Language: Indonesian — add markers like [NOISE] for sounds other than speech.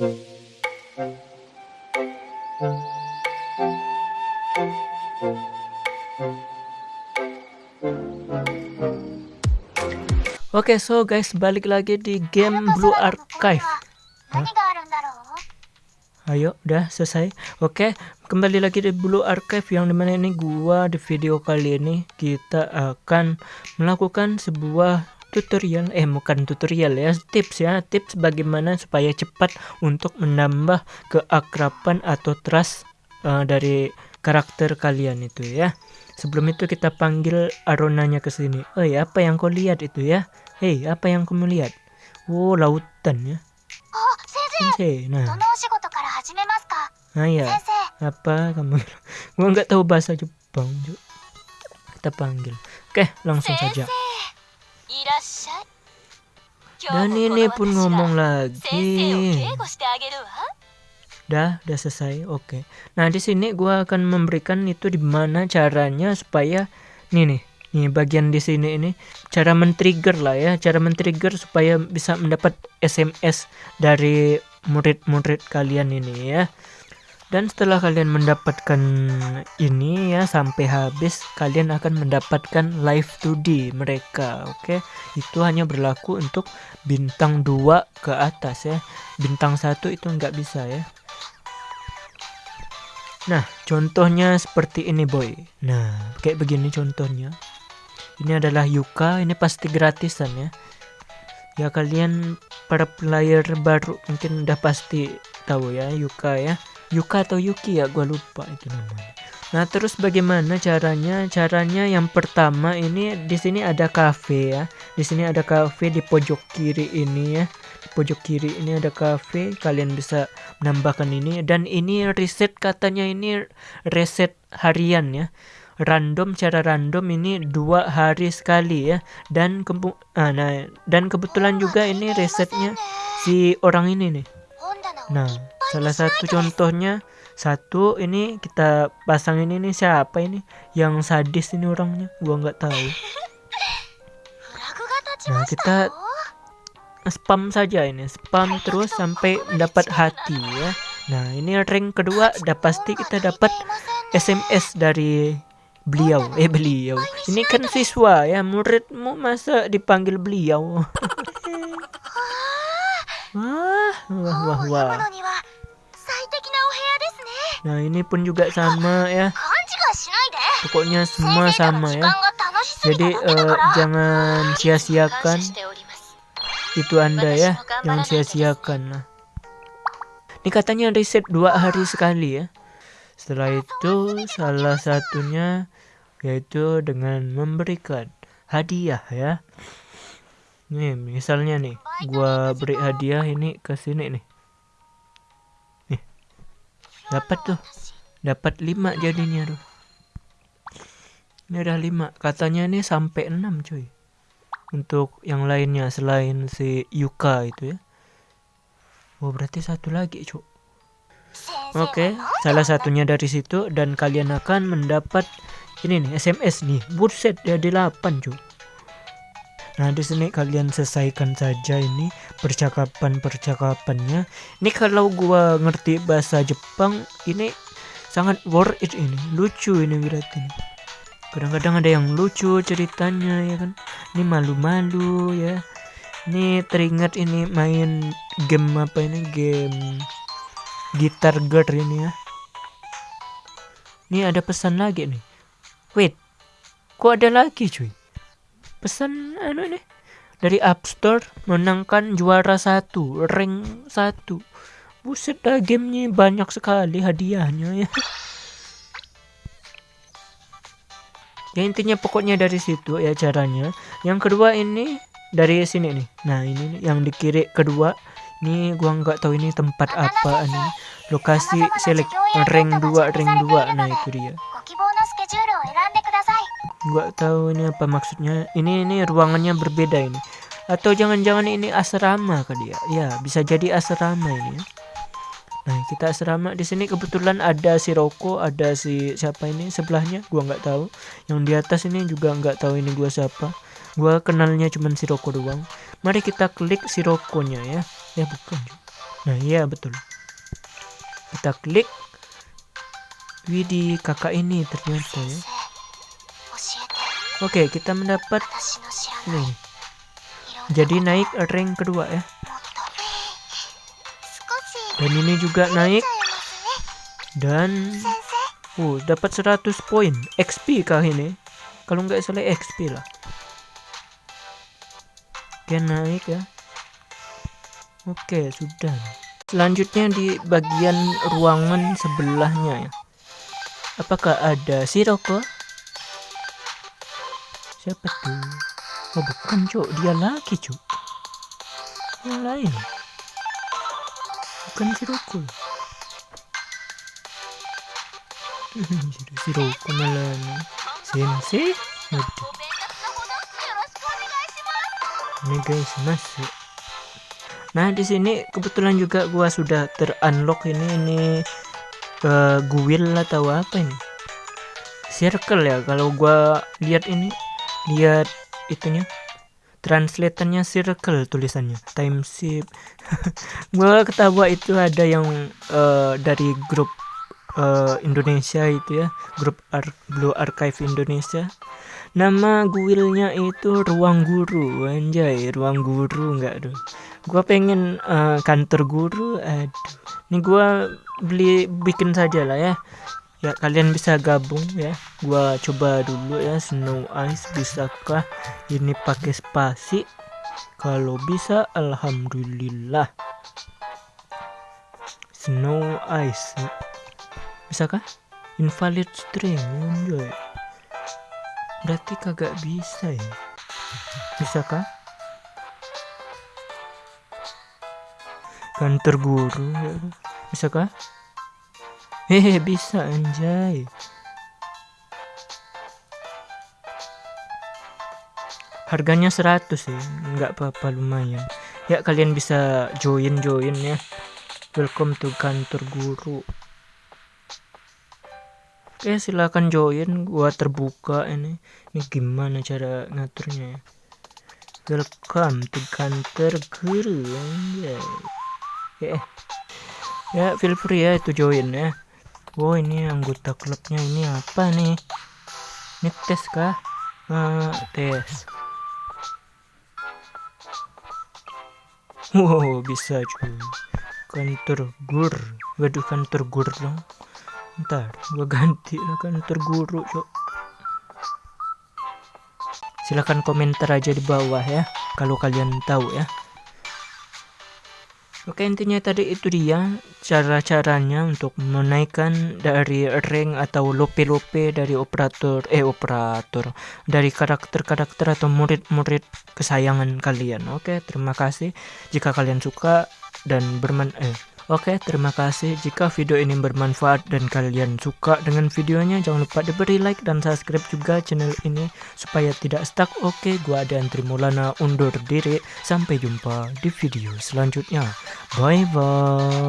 Oke, okay, so guys, balik lagi di game Blue Archive. Hah? Ayo, udah selesai. Oke, okay, kembali lagi di Blue Archive yang di mana ini gua di video kali ini kita akan melakukan sebuah tutorial, eh bukan tutorial ya, tips ya, tips bagaimana supaya cepat untuk menambah keakraban atau trust uh, dari karakter kalian itu ya. Sebelum itu kita panggil Aronanya ke sini. Oh ya, apa yang kau lihat itu ya? Hei, apa yang kamu lihat? Oh, lautan ya. Oh, sensei. Nah. Nah ya, apa kamu? [LAUGHS] Gua nggak tahu bahasa Jepang. Juga. Kita panggil. Oke, langsung saja. Dan ini pun ngomong lagi. Udah, udah selesai. Oke. Nah, di sini gua akan memberikan itu di mana caranya supaya nih nih Nih bagian di sini ini cara men-trigger lah ya, cara men-trigger supaya bisa mendapat SMS dari murid-murid kalian ini ya. Dan setelah kalian mendapatkan ini ya sampai habis kalian akan mendapatkan live 2D mereka. Oke. Itu hanya berlaku untuk bintang 2 ke atas ya. Bintang 1 itu nggak bisa ya. Nah, contohnya seperti ini boy. Nah, kayak begini contohnya ini adalah Yuka ini pasti gratisan ya ya kalian para player baru mungkin udah pasti tahu ya Yuka ya Yuka atau Yuki ya gue lupa itu namanya. Nah terus bagaimana caranya? Caranya yang pertama ini di sini ada cafe ya. Di sini ada cafe di pojok kiri ini ya. Di pojok kiri ini ada cafe kalian bisa menambahkan ini. Dan ini reset katanya ini reset harian ya. Random cara random ini dua hari sekali ya. Dan ah, nah dan kebetulan juga ini resetnya si orang ini nih. Nah salah satu contohnya satu ini kita pasang ini nih siapa ini? Yang sadis ini orangnya gua nggak tahu. Nah kita spam saja ini spam terus sampai dapat hati ya. Nah ini ring kedua udah pasti kita dapat SMS dari beliau. Eh beliau. Ini kan siswa ya muridmu masa dipanggil beliau? [LAUGHS] Wah wah wah wah nah ini pun juga sama ya pokoknya semua sama ya jadi uh, jangan sia-siakan itu anda ya jangan sia-siakan nah ini katanya riset dua hari sekali ya setelah itu salah satunya yaitu dengan memberikan hadiah ya. Nih misalnya nih, gua beri hadiah ini ke sini nih. Nih. Dapat tuh. Dapat 5 jadinya tuh. Ini udah 5. Katanya nih sampai 6 cuy. Untuk yang lainnya selain si Yuka itu ya. Oh berarti satu lagi cuy. Oke, okay, salah satunya dari situ dan kalian akan mendapat ini nih SMS nih. Buset jadi 8, cuy. Nah, di sini kalian selesaikan saja ini percakapan-percakapannya. Ini kalau gua ngerti bahasa Jepang, ini sangat worth it ini. Lucu ini berarti. Kadang-kadang ada yang lucu ceritanya ya kan. Ini malu-malu ya. Ini teringat ini main game apa ini game gitar girl ini ya ini ada pesan lagi nih wait kok ada lagi cuy pesan anu nih dari App Store menangkan juara satu rank satu. Buset dah gamenya banyak sekali hadiahnya ya. Ya intinya pokoknya dari situ ya caranya. Yang kedua ini dari sini nih. Nah ini yang di kiri kedua. Ini gua nggak tahu ini tempat apa nih. Lokasi select rank 2 rank 2 nah itu dia nggak tahu ini apa maksudnya. Ini ini ruangannya berbeda ini. Atau jangan-jangan ini asrama kali ya ya bisa jadi asrama ini ya. nah kita asrama di sini kebetulan ada si Roko ada si siapa ini sebelahnya gua nggak tahu. Yang di atas ini juga nggak tahu ini gua siapa. Gua kenalnya cuman si Roko doang. Mari kita klik si Rokonya ya. Ya bukan. Nah iya betul. Kita klik. Widih kakak ini ternyata ya Oke kita mendapat ini jadi naik rank kedua ya. Dan ini juga naik. Dan uh dapat 100 poin. XP kah ini? Kalau nggak salah XP lah. Oke naik ya. Oke sudah. Selanjutnya di bagian ruangan sebelahnya ya. Apakah ada Siroko siapa tuh oh bukan cok dia lagi cok yang lain? Bukan Siroko Siroko malah sensei Waduh. ini guys masuk nah di sini kebetulan juga gua sudah terunlock ini ini uh, guil atau apa ini? Circle ya kalau gua lihat ini lihat itunya. Translatornya circle tulisannya. Time ship [LAUGHS] gua ketawa itu ada yang uh, dari grup uh, Indonesia itu ya. Grup Ar Blue Archive Indonesia. Nama guilnya itu ruang guru. Anjay ruang guru enggak tuh gua pengen uh, kantor guru aduh. Ini gua beli bikin saja lah ya ya kalian bisa gabung ya. Gua coba dulu ya snow ice. Bisakah ini pakai spasi? Kalau bisa alhamdulillah. Snow ice. Bisakah? Invalid string enjoy. Berarti kagak bisa ya. Bisakah? Kantor guru ya. bisakah Hehe bisa anjay. Harganya 100 sih, nggak apa-apa lumayan. Ya kalian bisa join-join ya. Welcome to kantor guru. Oke silahkan join, gua terbuka ini. Ini gimana cara ngaturnya ya? Welcome to kantor guru anjay. Ya, ya feel free ya itu join ya. Oh ini anggota klubnya ini apa nih? Ini tes kah? Uh, tes. Wow bisa cuy. Kantor gur. Waduh kantor gur dong. Ntar gua ganti lah kantor guru cok. Silahkan komentar aja di bawah ya kalau kalian tahu ya. Oke intinya tadi itu dia cara-caranya untuk menaikkan dari rank atau lope-lope dari operator eh operator dari karakter-karakter atau murid-murid kesayangan kalian. Oke terima kasih jika kalian suka dan berman eh Oke, terima kasih. Jika video ini bermanfaat dan kalian suka dengan videonya, jangan lupa diberi like dan subscribe juga channel ini supaya tidak stuck. Oke, gua ada Trimulana undur diri. Sampai jumpa di video selanjutnya. Bye bye.